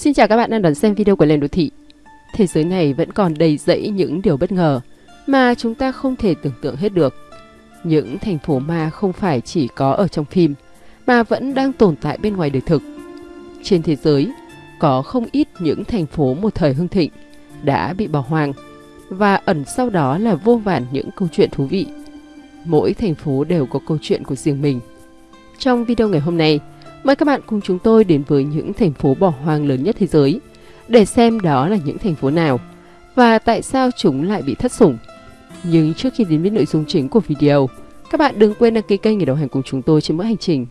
Xin chào các bạn đang đón xem video của Lên Đô Thị. Thế giới này vẫn còn đầy rẫy những điều bất ngờ mà chúng ta không thể tưởng tượng hết được. Những thành phố ma không phải chỉ có ở trong phim mà vẫn đang tồn tại bên ngoài đời thực. Trên thế giới, có không ít những thành phố một thời hưng thịnh đã bị bỏ hoang và ẩn sau đó là vô vàn những câu chuyện thú vị. Mỗi thành phố đều có câu chuyện của riêng mình. Trong video ngày hôm nay, mời các bạn cùng chúng tôi đến với những thành phố bỏ hoang lớn nhất thế giới để xem đó là những thành phố nào và tại sao chúng lại bị thất sủng. Nhưng trước khi đến với nội dung chính của video, các bạn đừng quên đăng ký kênh để đồng hành cùng chúng tôi trên mỗi hành trình.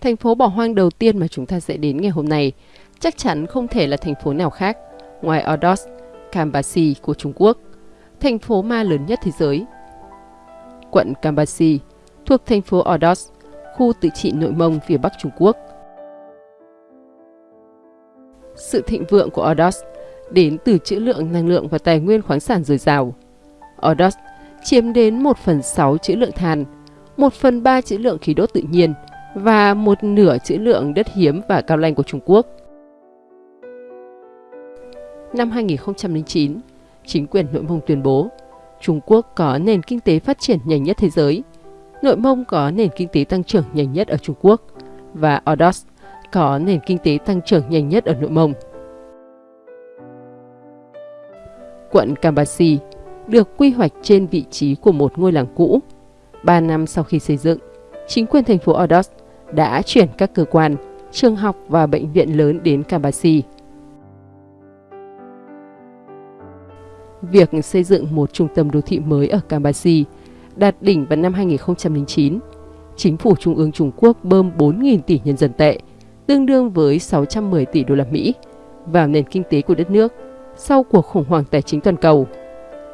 Thành phố bỏ hoang đầu tiên mà chúng ta sẽ đến ngày hôm nay chắc chắn không thể là thành phố nào khác ngoài Ordos, Kambasi của Trung Quốc, thành phố ma lớn nhất thế giới. Quận Kambasi thuộc thành phố Ordos, khu tự trị nội mông phía bắc Trung Quốc. Sự thịnh vượng của Ordos đến từ trữ lượng năng lượng và tài nguyên khoáng sản dồi dào. Ordos chiếm đến 1 phần 6 trữ lượng than, 1 phần 3 trữ lượng khí đốt tự nhiên và một nửa trữ lượng đất hiếm và cao lanh của Trung Quốc. Năm 2009, chính quyền Nội Mông tuyên bố Trung Quốc có nền kinh tế phát triển nhanh nhất thế giới, Nội Mông có nền kinh tế tăng trưởng nhanh nhất ở Trung Quốc và Ordos có nền kinh tế tăng trưởng nhanh nhất ở Nội Mông. Quận Kambasi được quy hoạch trên vị trí của một ngôi làng cũ. Ba năm sau khi xây dựng, chính quyền thành phố Ordos đã chuyển các cơ quan, trường học và bệnh viện lớn đến Kambasi. Việc xây dựng một trung tâm đô thị mới ở Kambasi đạt đỉnh vào năm 2009. Chính phủ Trung ương Trung Quốc bơm 4.000 tỷ nhân dân tệ, tương đương với 610 tỷ đô la Mỹ, vào nền kinh tế của đất nước sau cuộc khủng hoảng tài chính toàn cầu.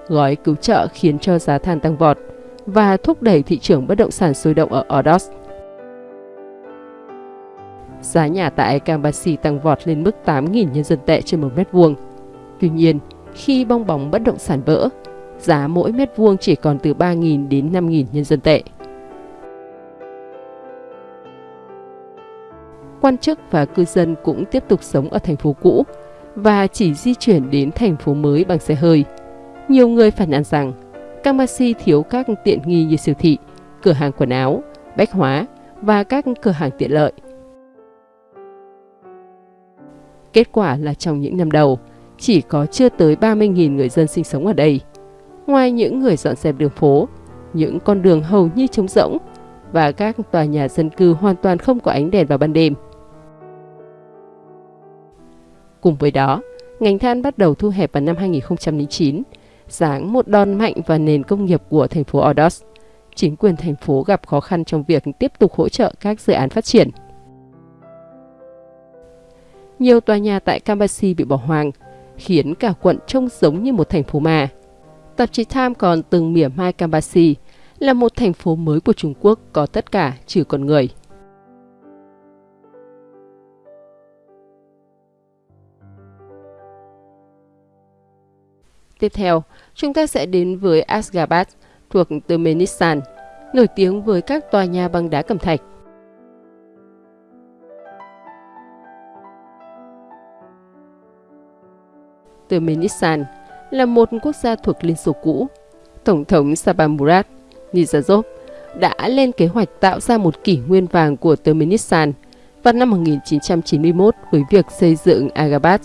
Gói cứu trợ khiến cho giá than tăng vọt và thúc đẩy thị trường bất động sản sôi động ở Ordos. Giá nhà tại Kambasi tăng vọt lên mức 8.000 nhân dân tệ trên một mét vuông. Tuy nhiên, khi bong bóng bất động sản vỡ, giá mỗi mét vuông chỉ còn từ 3.000 đến 5.000 nhân dân tệ. Quan chức và cư dân cũng tiếp tục sống ở thành phố cũ và chỉ di chuyển đến thành phố mới bằng xe hơi. Nhiều người phản ánh rằng Kamasi thiếu các tiện nghi như siêu thị, cửa hàng quần áo, bách hóa và các cửa hàng tiện lợi. Kết quả là trong những năm đầu, chỉ có chưa tới 30.000 người dân sinh sống ở đây. Ngoài những người dọn dẹp đường phố, những con đường hầu như trống rỗng và các tòa nhà dân cư hoàn toàn không có ánh đèn vào ban đêm. Cùng với đó, ngành than bắt đầu thu hẹp vào năm 2009, giáng một đòn mạnh vào nền công nghiệp của thành phố Ordos. Chính quyền thành phố gặp khó khăn trong việc tiếp tục hỗ trợ các dự án phát triển. Nhiều tòa nhà tại Kambasi bị bỏ hoang, khiến cả quận trông giống như một thành phố ma. Tạp chí Time còn từng mỉa mai Kambasi là một thành phố mới của Trung Quốc có tất cả trừ con người. Tiếp theo, chúng ta sẽ đến với Asgabat thuộc Turkmenistan, nổi tiếng với các tòa nhà bằng đá cẩm thạch. Turkmenistan là một quốc gia thuộc Liên Xô cũ. Tổng thống Sabamurat Nizazov đã lên kế hoạch tạo ra một kỷ nguyên vàng của Turkmenistan vào năm 1991 với việc xây dựng Agabat.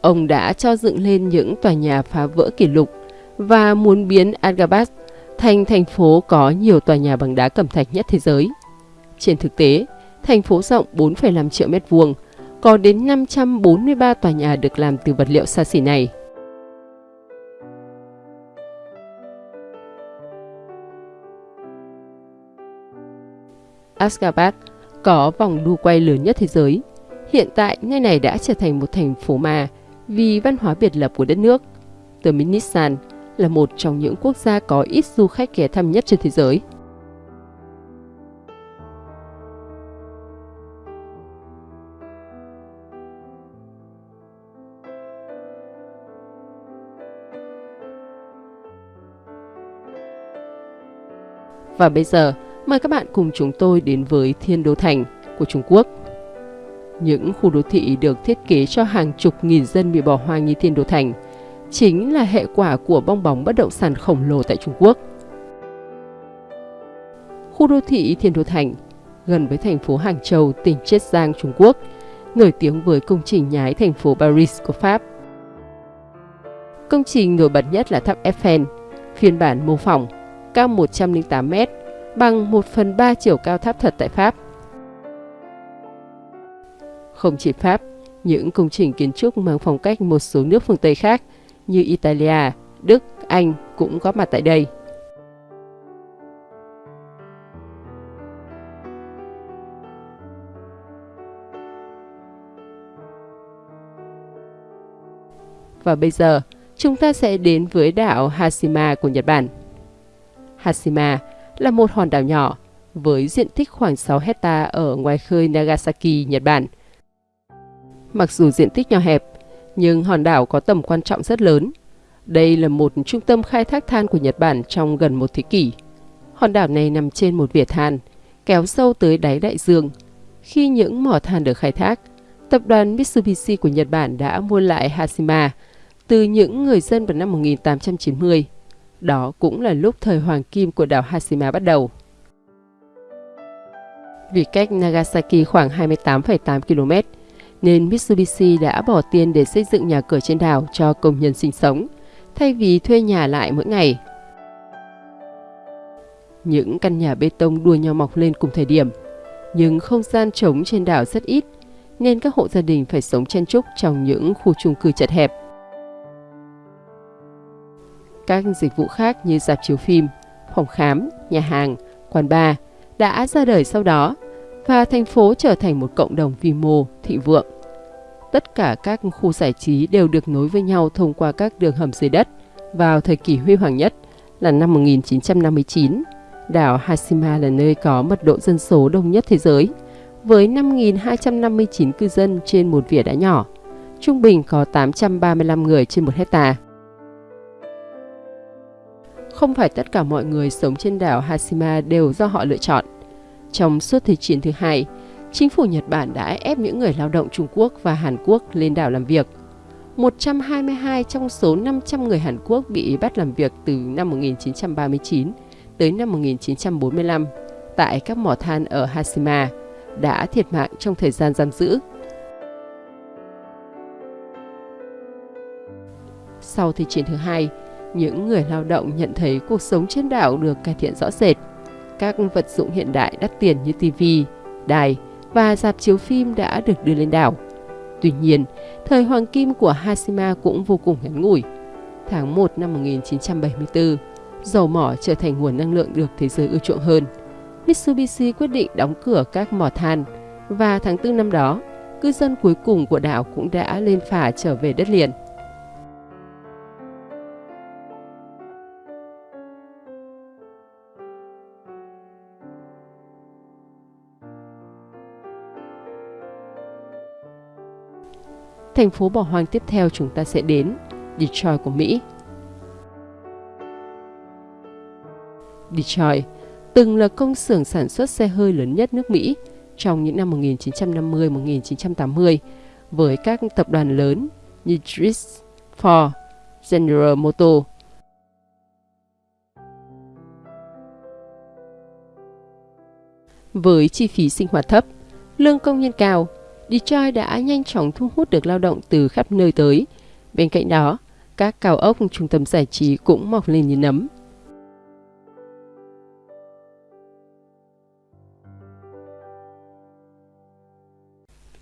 Ông đã cho dựng lên những tòa nhà phá vỡ kỷ lục và muốn biến Agabat thành thành phố có nhiều tòa nhà bằng đá cẩm thạch nhất thế giới. Trên thực tế, thành phố rộng 4,5 triệu mét vuông, có đến 543 tòa nhà được làm từ vật liệu xa xỉ này. Ashgabat có vòng đu quay lớn nhất thế giới. Hiện tại, nơi này đã trở thành một thành phố ma vì văn hóa biệt lập của đất nước. Turkmenistan là một trong những quốc gia có ít du khách ghé thăm nhất trên thế giới. Và bây giờ, mời các bạn cùng chúng tôi đến với Thiên Đô Thành của Trung Quốc. Những khu đô thị được thiết kế cho hàng chục nghìn dân bị bỏ hoang như Thiên Đô Thành chính là hệ quả của bong bóng bất động sản khổng lồ tại Trung Quốc. Khu đô thị Thiên Đô Thành gần với thành phố Hàng Châu, tỉnh Chiết Giang, Trung Quốc, nổi tiếng với công trình nhái thành phố Paris của Pháp. Công trình nổi bật nhất là tháp Eiffel, phiên bản mô phỏng, cao 108 m, bằng 1 phần 3 chiều cao tháp thật tại Pháp. Không chỉ Pháp, những công trình kiến trúc mang phong cách một số nước phương Tây khác như Italia, Đức, Anh cũng có mặt tại đây. Và bây giờ, chúng ta sẽ đến với đảo Hashima của Nhật Bản. Hashima là một hòn đảo nhỏ với diện tích khoảng 6 hecta ở ngoài khơi Nagasaki, Nhật Bản. Mặc dù diện tích nhỏ hẹp, nhưng hòn đảo có tầm quan trọng rất lớn. Đây là một trung tâm khai thác than của Nhật Bản trong gần một thế kỷ. Hòn đảo này nằm trên một vỉa than, kéo sâu tới đáy đại dương. Khi những mỏ than được khai thác, tập đoàn Mitsubishi của Nhật Bản đã mua lại Hashima từ những người dân vào năm 1890. Đó cũng là lúc thời hoàng kim của đảo Hashima bắt đầu. Vì cách Nagasaki khoảng 28,8 km, nên Mitsubishi đã bỏ tiền để xây dựng nhà cửa trên đảo cho công nhân sinh sống, thay vì thuê nhà lại mỗi ngày. Những căn nhà bê tông đua nhau mọc lên cùng thời điểm, nhưng không gian trống trên đảo rất ít, nên các hộ gia đình phải sống chen chúc trong những khu chung cư chật hẹp. Các dịch vụ khác như dạp chiếu phim, phòng khám, nhà hàng, quán bar đã ra đời sau đó và thành phố trở thành một cộng đồng vi mô, thịnh vượng. Tất cả các khu giải trí đều được nối với nhau thông qua các đường hầm dưới đất vào thời kỳ huy hoàng nhất là năm 1959. Đảo Hashima là nơi có mật độ dân số đông nhất thế giới, với 5.259 cư dân trên một vỉa đá nhỏ. Trung bình có 835 người trên một hecta. Không phải tất cả mọi người sống trên đảo Hashima đều do họ lựa chọn. Trong suốt Thế chiến thứ hai, chính phủ Nhật Bản đã ép những người lao động Trung Quốc và Hàn Quốc lên đảo làm việc. 122 trong số 500 người Hàn Quốc bị bắt làm việc từ năm 1939 tới năm 1945 tại các mỏ than ở Hashima đã thiệt mạng trong thời gian giam giữ. Sau Thế chiến thứ hai, những người lao động nhận thấy cuộc sống trên đảo được cải thiện rõ rệt. Các vật dụng hiện đại đắt tiền như TV, đài và dạp chiếu phim đã được đưa lên đảo. Tuy nhiên, thời hoàng kim của Hashima cũng vô cùng ngắn ngủi. Tháng 1 năm 1974, dầu mỏ trở thành nguồn năng lượng được thế giới ưa chuộng hơn. Mitsubishi quyết định đóng cửa các mỏ than và tháng 4 năm đó, cư dân cuối cùng của đảo cũng đã lên phà trở về đất liền. Thành phố bỏ hoang tiếp theo chúng ta sẽ đến, Detroit của Mỹ. Detroit từng là công xưởng sản xuất xe hơi lớn nhất nước Mỹ trong những năm 1950-1980 với các tập đoàn lớn như Dries, Ford, General Motors. Với chi phí sinh hoạt thấp, lương công nhân cao Detroit đã nhanh chóng thu hút được lao động từ khắp nơi tới. Bên cạnh đó, các cao ốc trung tâm giải trí cũng mọc lên như nấm.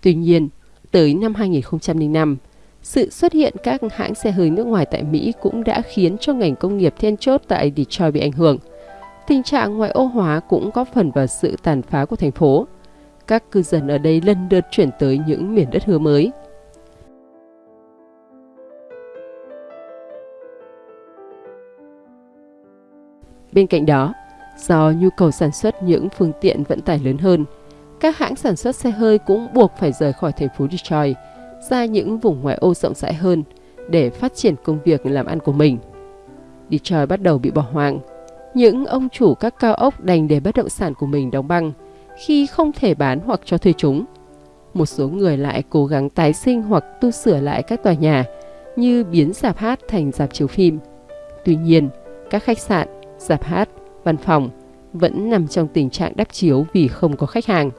Tuy nhiên, tới năm 2005, sự xuất hiện các hãng xe hơi nước ngoài tại Mỹ cũng đã khiến cho ngành công nghiệp then chốt tại Detroit bị ảnh hưởng. Tình trạng ngoại ô hóa cũng góp phần vào sự tàn phá của thành phố các cư dân ở đây lần lượt chuyển tới những miền đất hứa mới. Bên cạnh đó, do nhu cầu sản xuất những phương tiện vận tải lớn hơn, các hãng sản xuất xe hơi cũng buộc phải rời khỏi thành phố Detroit ra những vùng ngoại ô rộng rãi hơn để phát triển công việc làm ăn của mình. Detroit bắt đầu bị bỏ hoang. những ông chủ các cao ốc đành để bất động sản của mình đóng băng khi không thể bán hoặc cho thuê chúng. Một số người lại cố gắng tái sinh hoặc tu sửa lại các tòa nhà như biến dạp hát thành dạp chiếu phim. Tuy nhiên, các khách sạn, dạp hát, văn phòng vẫn nằm trong tình trạng đắp chiếu vì không có khách hàng.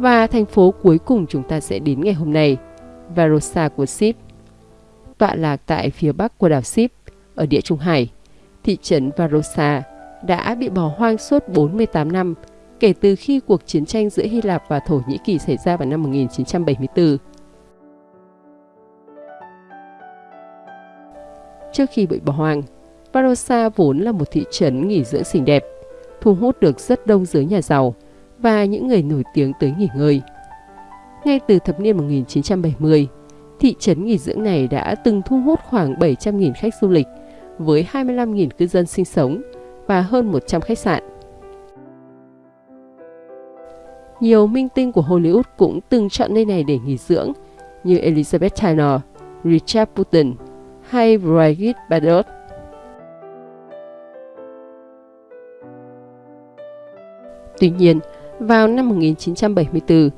Và thành phố cuối cùng chúng ta sẽ đến ngày hôm nay, Varosa của Sip. Tọa lạc tại phía bắc của đảo Sip, ở địa Trung Hải, thị trấn Varosa đã bị bỏ hoang suốt 48 năm kể từ khi cuộc chiến tranh giữa Hy Lạp và Thổ Nhĩ Kỳ xảy ra vào năm 1974. Trước khi bị bỏ hoang, Varosa vốn là một thị trấn nghỉ dưỡng xinh đẹp, thu hút được rất đông giới nhà giàu và những người nổi tiếng tới nghỉ ngơi. Ngay từ thập niên 1970, thị trấn nghỉ dưỡng này đã từng thu hút khoảng 700.000 khách du lịch với 25.000 cư dân sinh sống và hơn 100 khách sạn. Nhiều minh tinh của Hollywood cũng từng chọn nơi này để nghỉ dưỡng như Elizabeth Taylor, Richard Burton hay Brigitte Bardot. Tuy nhiên, vào năm 1974,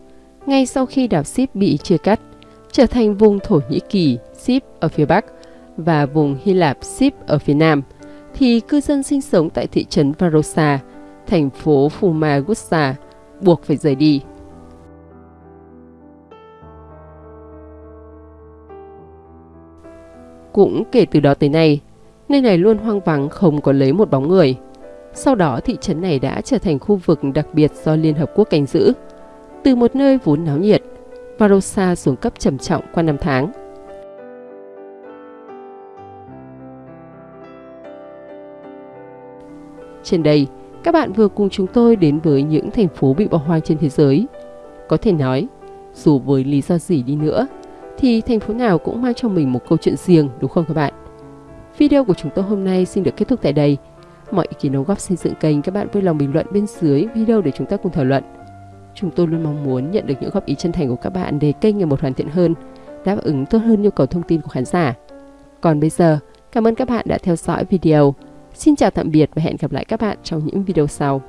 ngay sau khi đảo Sip bị chia cắt, trở thành vùng Thổ Nhĩ Kỳ Sip ở phía Bắc và vùng Hy Lạp Sip ở phía Nam, thì cư dân sinh sống tại thị trấn Varosa, thành phố Famagusta, buộc phải rời đi. Cũng kể từ đó tới nay, nơi này luôn hoang vắng không có lấy một bóng người. Sau đó thị trấn này đã trở thành khu vực đặc biệt do Liên Hợp Quốc canh giữ. Từ một nơi vốn náo nhiệt, Varosa xuống cấp trầm trọng qua năm tháng. Trên đây, các bạn vừa cùng chúng tôi đến với những thành phố bị bỏ hoang trên thế giới. Có thể nói, dù với lý do gì đi nữa, thì thành phố nào cũng mang cho mình một câu chuyện riêng đúng không các bạn? Video của chúng tôi hôm nay xin được kết thúc tại đây. Mọi ý kiến đóng góp xây dựng kênh các bạn vui lòng bình luận bên dưới video để chúng ta cùng thảo luận. Chúng tôi luôn mong muốn nhận được những góp ý chân thành của các bạn để kênh ngày một hoàn thiện hơn, đáp ứng tốt hơn nhu cầu thông tin của khán giả. Còn bây giờ, cảm ơn các bạn đã theo dõi video. Xin chào tạm biệt và hẹn gặp lại các bạn trong những video sau.